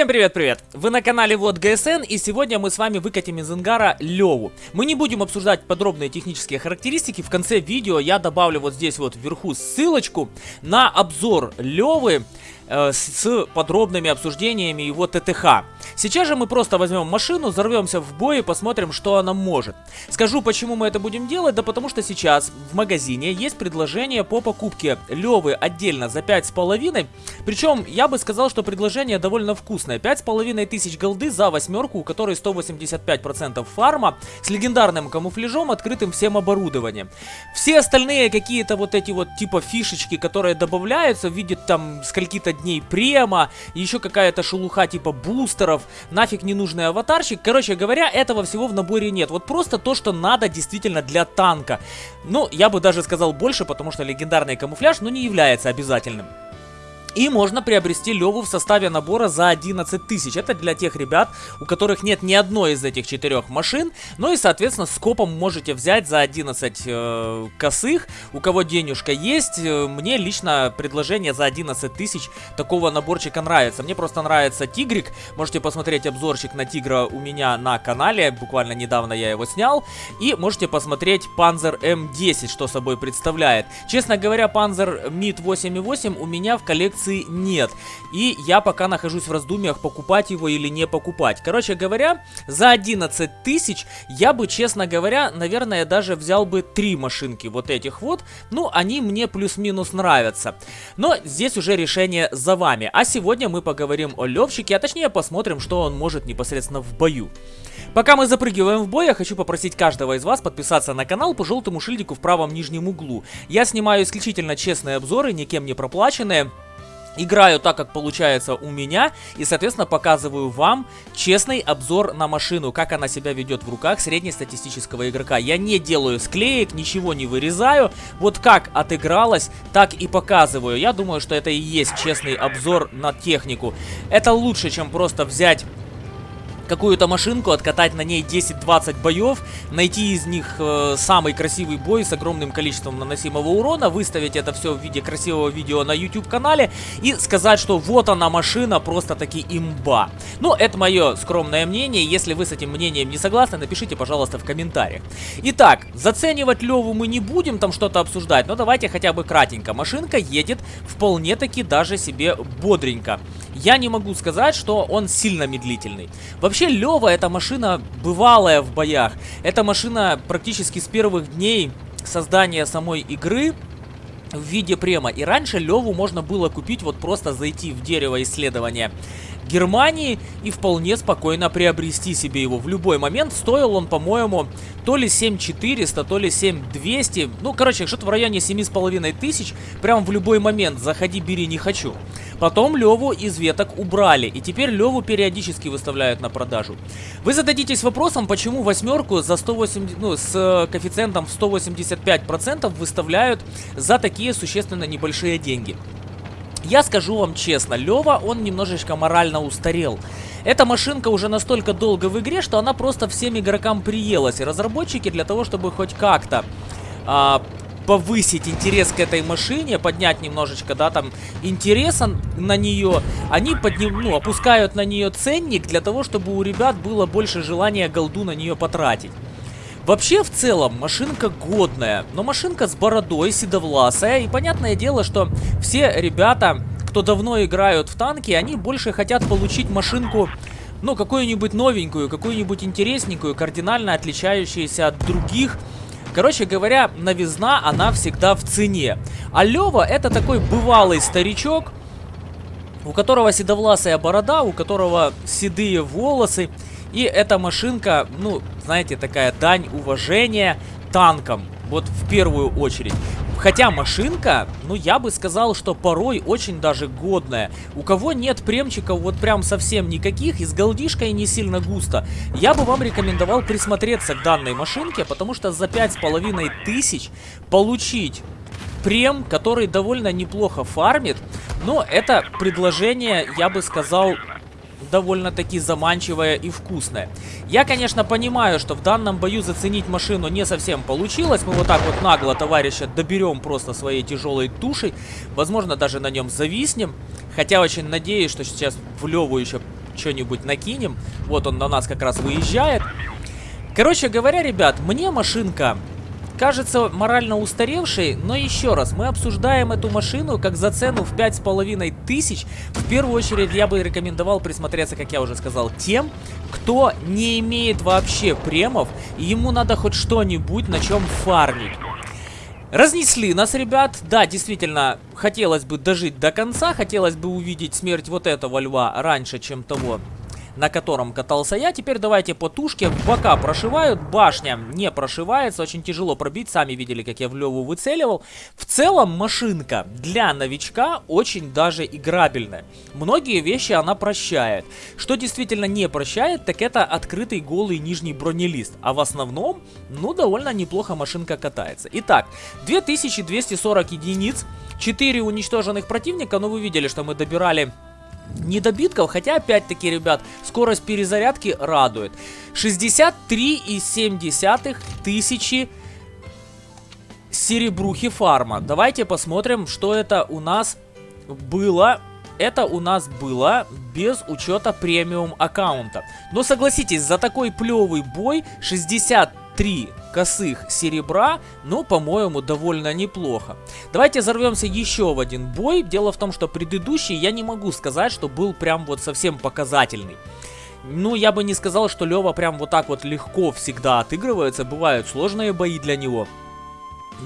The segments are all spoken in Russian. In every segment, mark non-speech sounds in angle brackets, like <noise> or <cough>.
Всем привет-привет! Вы на канале Вот ГСН и сегодня мы с вами выкатим из ангара Леву. Мы не будем обсуждать подробные технические характеристики, в конце видео я добавлю вот здесь вот вверху ссылочку на обзор Левы э, с подробными обсуждениями его ТТХ. Сейчас же мы просто возьмем машину, взорвемся в бой и посмотрим, что она может. Скажу, почему мы это будем делать, да потому что сейчас в магазине есть предложение по покупке Левы отдельно за 5,5. Причем я бы сказал, что предложение довольно вкусное. 5,5 тысяч голды за восьмерку, у которой 185% фарма, с легендарным камуфляжом, открытым всем оборудованием. Все остальные какие-то вот эти вот типа фишечки, которые добавляются в виде там скольки-то дней према, еще какая-то шелуха типа бустеров, нафиг ненужный аватарчик. Короче говоря, этого всего в наборе нет. Вот просто то, что надо действительно для танка. Ну, я бы даже сказал больше, потому что легендарный камуфляж, ну, не является обязательным. И можно приобрести Леву в составе набора за 11 тысяч. Это для тех ребят, у которых нет ни одной из этих четырех машин. Ну и, соответственно, скопом можете взять за 11 э, косых. У кого денежка есть, э, мне лично предложение за 11 тысяч такого наборчика нравится. Мне просто нравится Тигрик. Можете посмотреть обзорчик на Тигра у меня на канале. Буквально недавно я его снял. И можете посмотреть Panzer M10, что собой представляет. Честно говоря, Panzer MiD 8.8 у меня в коллекции коллекции нет. И я пока нахожусь в раздумьях, покупать его или не покупать. Короче говоря, за 11 тысяч я бы, честно говоря, наверное, даже взял бы три машинки вот этих вот. Ну, они мне плюс-минус нравятся. Но здесь уже решение за вами. А сегодня мы поговорим о Левчике, а точнее посмотрим, что он может непосредственно в бою. Пока мы запрыгиваем в бой, я хочу попросить каждого из вас подписаться на канал по желтому шильдику в правом нижнем углу. Я снимаю исключительно честные обзоры, никем не проплаченные. Играю так, как получается у меня, и, соответственно, показываю вам честный обзор на машину, как она себя ведет в руках среднестатистического игрока. Я не делаю склеек, ничего не вырезаю, вот как отыгралась, так и показываю. Я думаю, что это и есть честный обзор на технику. Это лучше, чем просто взять какую-то машинку, откатать на ней 10-20 боев, найти из них э, самый красивый бой с огромным количеством наносимого урона, выставить это все в виде красивого видео на YouTube-канале и сказать, что вот она машина, просто-таки имба. Ну, это мое скромное мнение, если вы с этим мнением не согласны, напишите, пожалуйста, в комментариях. Итак, заценивать Леву мы не будем, там что-то обсуждать, но давайте хотя бы кратенько. Машинка едет вполне-таки даже себе бодренько. Я не могу сказать, что он сильно медлительный. Вообще, Вообще, Лева это машина бывалая в боях. Это машина практически с первых дней создания самой игры в виде према. И раньше Леву можно было купить, вот просто зайти в дерево исследования Германии и вполне спокойно приобрести себе его в любой момент. Стоил он, по-моему, то ли 7400, то ли 7200. Ну, короче, что-то в районе 7500 тысяч. Прям в любой момент. Заходи, бери, не хочу. Потом Леву из веток убрали. И теперь Леву периодически выставляют на продажу. Вы зададитесь вопросом, почему восьмерку за 180, ну, с коэффициентом в 185% выставляют за такие существенно небольшие деньги. Я скажу вам честно, Лева, он немножечко морально устарел. Эта машинка уже настолько долго в игре, что она просто всем игрокам приелась. И разработчики для того, чтобы хоть как-то а, повысить интерес к этой машине, поднять немножечко, да, там, интереса на нее, они подним, ну, опускают на нее ценник для того, чтобы у ребят было больше желания голду на нее потратить. Вообще, в целом, машинка годная, но машинка с бородой, седовласая, и понятное дело, что все ребята, кто давно играют в танки, они больше хотят получить машинку, ну, какую-нибудь новенькую, какую-нибудь интересненькую, кардинально отличающуюся от других, Короче говоря, новизна, она всегда в цене. А Лева это такой бывалый старичок, у которого седовласая борода, у которого седые волосы. И эта машинка, ну, знаете, такая дань уважения танкам. Вот в первую очередь. Хотя машинка, ну я бы сказал, что порой очень даже годная. У кого нет премчиков вот прям совсем никаких и с голдишкой не сильно густо, я бы вам рекомендовал присмотреться к данной машинке, потому что за пять с половиной тысяч получить прем, который довольно неплохо фармит, но это предложение, я бы сказал, довольно-таки заманчивая и вкусная. Я, конечно, понимаю, что в данном бою заценить машину не совсем получилось. Мы вот так вот нагло товарища доберем просто своей тяжелой тушей. Возможно, даже на нем зависнем. Хотя очень надеюсь, что сейчас в Леву еще что-нибудь накинем. Вот он на нас как раз выезжает. Короче говоря, ребят, мне машинка кажется морально устаревшей, но еще раз, мы обсуждаем эту машину как за цену в пять с половиной тысяч. В первую очередь я бы рекомендовал присмотреться, как я уже сказал, тем, кто не имеет вообще премов, и ему надо хоть что-нибудь на чем фармить. Разнесли нас, ребят. Да, действительно, хотелось бы дожить до конца, хотелось бы увидеть смерть вот этого льва раньше, чем того на котором катался я. Теперь давайте по тушке. Бока прошивают, башня не прошивается. Очень тяжело пробить, сами видели, как я в Леву выцеливал. В целом машинка для новичка очень даже играбельная. Многие вещи она прощает. Что действительно не прощает, так это открытый голый нижний бронелист. А в основном, ну, довольно неплохо машинка катается. Итак, 2240 единиц, 4 уничтоженных противника. Но вы видели, что мы добирали недобитков, хотя опять-таки, ребят, скорость перезарядки радует. 63,7 тысячи серебрухи фарма. Давайте посмотрим, что это у нас было. Это у нас было без учета премиум аккаунта. Но согласитесь, за такой плевый бой 60 три косых серебра, ну, по-моему, довольно неплохо. Давайте взорвемся еще в один бой. Дело в том, что предыдущий я не могу сказать, что был прям вот совсем показательный. Ну, я бы не сказал, что Лева прям вот так вот легко всегда отыгрывается. Бывают сложные бои для него.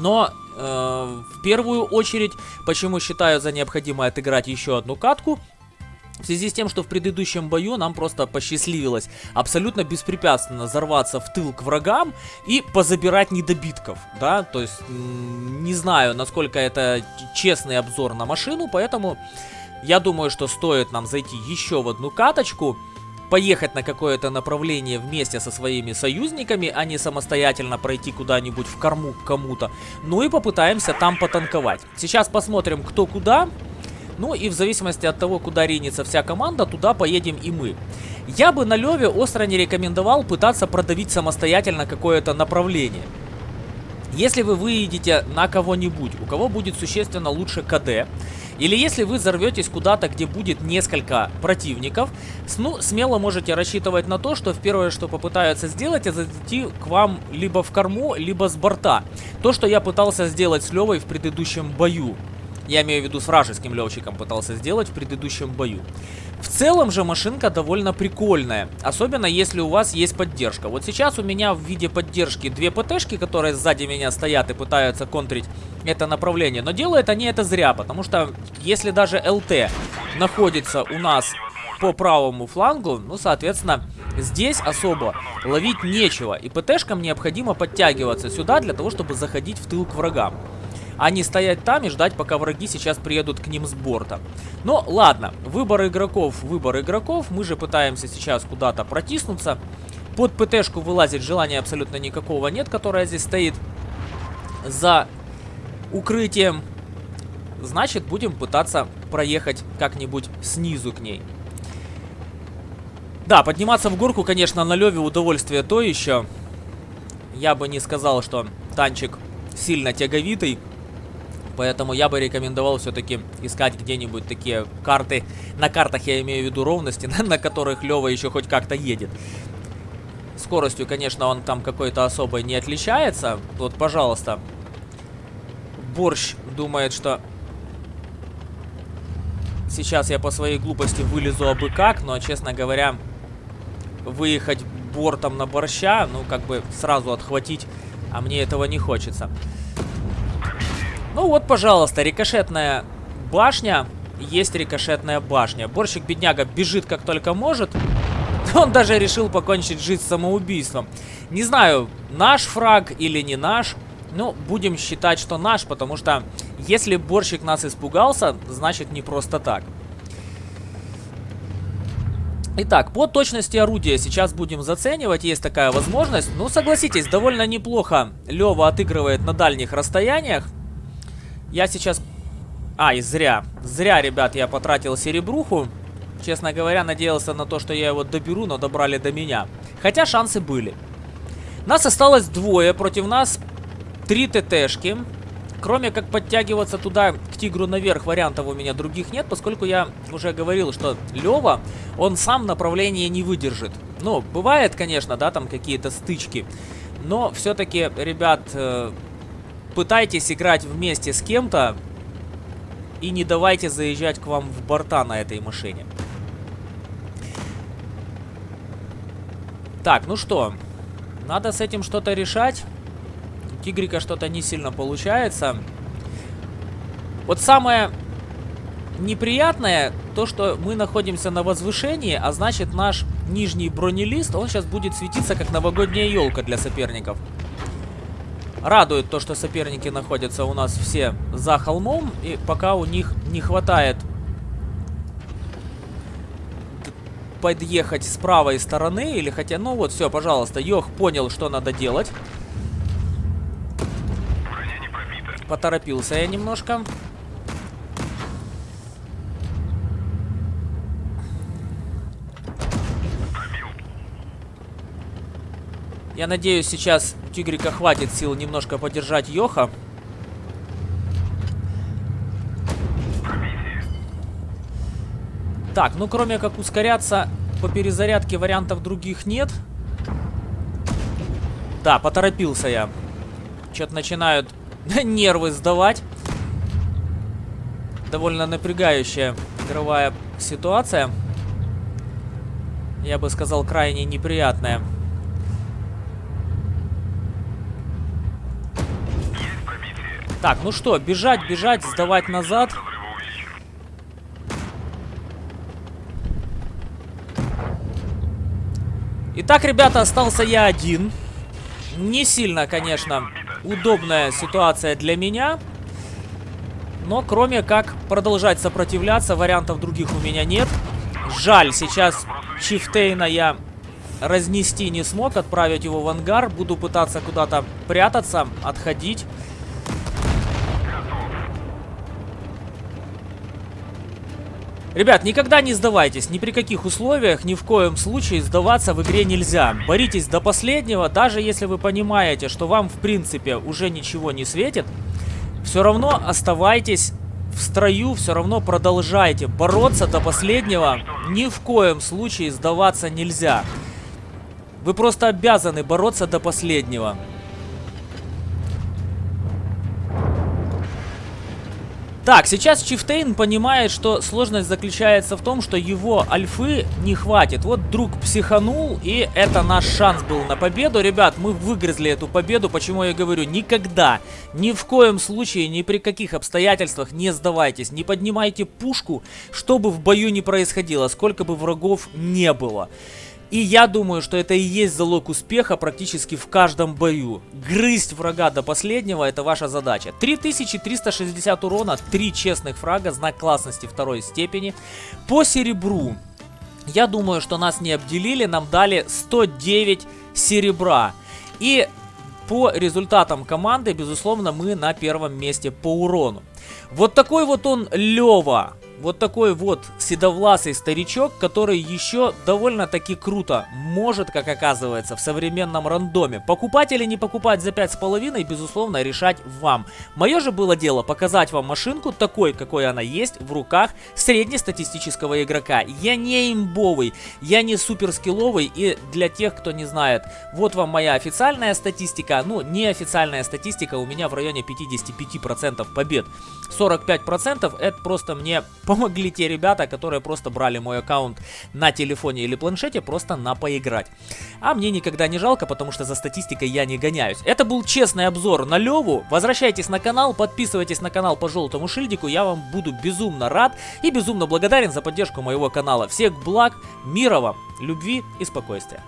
Но э, в первую очередь, почему считаю за необходимое отыграть еще одну катку, в связи с тем, что в предыдущем бою нам просто посчастливилось абсолютно беспрепятственно взорваться в тыл к врагам и позабирать недобитков, да, то есть не знаю, насколько это честный обзор на машину, поэтому я думаю, что стоит нам зайти еще в одну каточку, поехать на какое-то направление вместе со своими союзниками, а не самостоятельно пройти куда-нибудь в корму к кому-то. Ну и попытаемся там потанковать. Сейчас посмотрим, кто куда. Ну и в зависимости от того, куда ринется вся команда, туда поедем и мы. Я бы на Леве остро не рекомендовал пытаться продавить самостоятельно какое-то направление. Если вы выедете на кого-нибудь, у кого будет существенно лучше КД, или если вы взорветесь куда-то, где будет несколько противников, ну, смело можете рассчитывать на то, что первое, что попытаются сделать, это зайти к вам либо в корму, либо с борта. То, что я пытался сделать с Левой в предыдущем бою. Я имею в виду с вражеским летчиком пытался сделать в предыдущем бою. В целом же машинка довольно прикольная, особенно если у вас есть поддержка. Вот сейчас у меня в виде поддержки две ПТшки, которые сзади меня стоят и пытаются контрить это направление. Но делают они это зря, потому что если даже ЛТ находится у нас по правому флангу, ну, соответственно, здесь особо ловить нечего. И ПТшкам необходимо подтягиваться сюда для того, чтобы заходить в тыл к врагам а не стоять там и ждать, пока враги сейчас приедут к ним с борта. Но ладно, выбор игроков, выбор игроков. Мы же пытаемся сейчас куда-то протиснуться. Под ПТшку вылазить желания абсолютно никакого нет, которая здесь стоит за укрытием. Значит, будем пытаться проехать как-нибудь снизу к ней. Да, подниматься в горку, конечно, на Леве удовольствие то еще. Я бы не сказал, что танчик сильно тяговитый. Поэтому я бы рекомендовал все-таки искать где-нибудь такие карты. На картах я имею в виду ровности, <laughs> на, которых Лева еще хоть как-то едет. Скоростью, конечно, он там какой-то особой не отличается. Вот, пожалуйста. Борщ думает, что... Сейчас я по своей глупости вылезу абы как, но, честно говоря, выехать бортом на борща, ну, как бы сразу отхватить, а мне этого не хочется. Ну вот, пожалуйста, рикошетная башня. Есть рикошетная башня. Борщик-бедняга бежит как только может. <laughs> Он даже решил покончить жизнь самоубийством. Не знаю, наш фраг или не наш. Ну, будем считать, что наш, потому что если борщик нас испугался, значит не просто так. Итак, по точности орудия сейчас будем заценивать, есть такая возможность. Ну, согласитесь, довольно неплохо Лева отыгрывает на дальних расстояниях. Я сейчас... А, и зря. Зря, ребят, я потратил серебруху. Честно говоря, надеялся на то, что я его доберу, но добрали до меня. Хотя шансы были. Нас осталось двое, против нас три ТТшки. Кроме как подтягиваться туда, к тигру наверх, вариантов у меня других нет, поскольку я уже говорил, что Лева, он сам направление не выдержит. Ну, бывает, конечно, да, там какие-то стычки, но все-таки, ребят, э, пытайтесь играть вместе с кем-то и не давайте заезжать к вам в борта на этой машине. Так, ну что, надо с этим что-то решать. Тигрика что-то не сильно получается. Вот самое неприятное, то что мы находимся на возвышении, а значит наш нижний бронелист, он сейчас будет светиться как новогодняя елка для соперников. Радует то, что соперники находятся у нас все за холмом, и пока у них не хватает подъехать с правой стороны, или хотя, ну вот, все, пожалуйста, Йох понял, что надо делать. Поторопился я немножко. Я надеюсь, сейчас Тигрика хватит сил немножко поддержать Йоха. Так, ну кроме как ускоряться по перезарядке вариантов других нет. Да, поторопился я. Что-то начинают <laughs> нервы сдавать. Довольно напрягающая игровая ситуация. Я бы сказал, крайне неприятная. Так, ну что, бежать, бежать, сдавать назад. Итак, ребята, остался я один. Не сильно, конечно, удобная ситуация для меня. Но кроме как продолжать сопротивляться, вариантов других у меня нет. Жаль, сейчас Чифтейна я разнести не смог, отправить его в ангар. Буду пытаться куда-то прятаться, отходить. Ребят, никогда не сдавайтесь, ни при каких условиях, ни в коем случае сдаваться в игре нельзя. Боритесь до последнего, даже если вы понимаете, что вам в принципе уже ничего не светит, все равно оставайтесь в строю, все равно продолжайте бороться до последнего. Ни в коем случае сдаваться нельзя. Вы просто обязаны бороться до последнего. Так, сейчас Чифтейн понимает, что сложность заключается в том, что его альфы не хватит. Вот друг психанул, и это наш шанс был на победу. Ребят, мы выгрызли эту победу, почему я говорю, никогда, ни в коем случае, ни при каких обстоятельствах не сдавайтесь. Не поднимайте пушку, что бы в бою не происходило, сколько бы врагов не было. И я думаю, что это и есть залог успеха практически в каждом бою. Грызть врага до последнего это ваша задача. 3360 урона, 3 честных фрага, знак классности второй степени. По серебру, я думаю, что нас не обделили, нам дали 109 серебра. И по результатам команды, безусловно, мы на первом месте по урону. Вот такой вот он Лева вот такой вот седовласый старичок, который еще довольно-таки круто может, как оказывается, в современном рандоме. Покупать или не покупать за 5,5, безусловно, решать вам. Мое же было дело показать вам машинку такой, какой она есть в руках среднестатистического игрока. Я не имбовый, я не суперскилловый и для тех, кто не знает, вот вам моя официальная статистика, ну, неофициальная статистика у меня в районе 55% побед. 45% это просто мне помогли те ребята, которые просто брали мой аккаунт на телефоне или планшете просто на поиграть. А мне никогда не жалко, потому что за статистикой я не гоняюсь. Это был честный обзор на Леву. Возвращайтесь на канал, подписывайтесь на канал по желтому шильдику. Я вам буду безумно рад и безумно благодарен за поддержку моего канала. Всех благ, мира вам, любви и спокойствия.